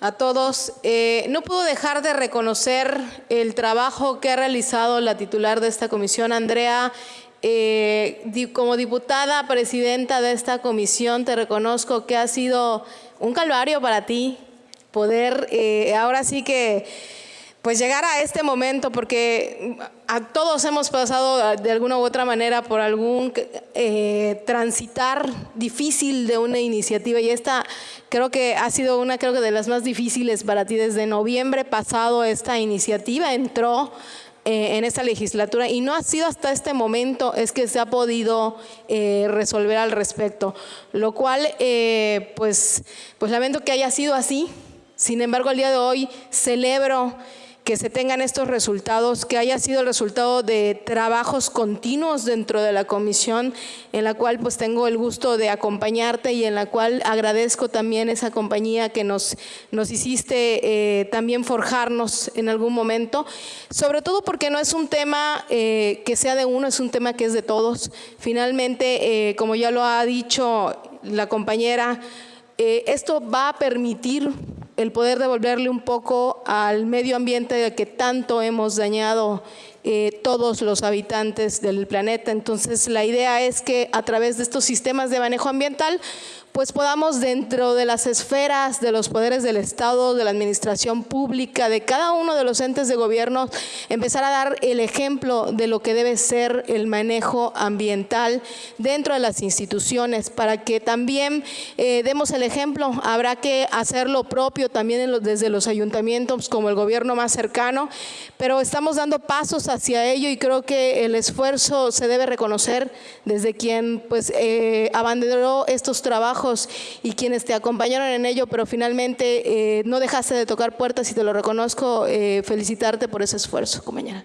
a todos. Eh, no puedo dejar de reconocer el trabajo que ha realizado la titular de esta comisión, Andrea. Eh, como diputada presidenta de esta comisión, te reconozco que ha sido un calvario para ti poder, eh, ahora sí que pues llegar a este momento, porque a todos hemos pasado de alguna u otra manera por algún eh, transitar difícil de una iniciativa y esta creo que ha sido una creo que de las más difíciles para ti. Desde noviembre pasado esta iniciativa entró eh, en esta legislatura y no ha sido hasta este momento es que se ha podido eh, resolver al respecto, lo cual pues, pues lamento que haya sido así. Sin embargo, el día de hoy celebro que se tengan estos resultados, que haya sido el resultado de trabajos continuos dentro de la comisión, en la cual pues tengo el gusto de acompañarte y en la cual agradezco también esa compañía que nos, nos hiciste eh, también forjarnos en algún momento, sobre todo porque no es un tema eh, que sea de uno, es un tema que es de todos. Finalmente, eh, como ya lo ha dicho la compañera, esto va a permitir el poder devolverle un poco al medio ambiente que tanto hemos dañado eh, todos los habitantes del planeta. Entonces la idea es que a través de estos sistemas de manejo ambiental pues podamos dentro de las esferas de los poderes del Estado, de la administración pública, de cada uno de los entes de gobierno, empezar a dar el ejemplo de lo que debe ser el manejo ambiental dentro de las instituciones, para que también eh, demos el ejemplo. Habrá que hacer lo propio también desde los ayuntamientos como el gobierno más cercano, pero estamos dando pasos hacia ello y creo que el esfuerzo se debe reconocer desde quien pues eh, abanderó estos trabajos y quienes te acompañaron en ello, pero finalmente eh, no dejaste de tocar puertas y te lo reconozco, eh, felicitarte por ese esfuerzo, compañera.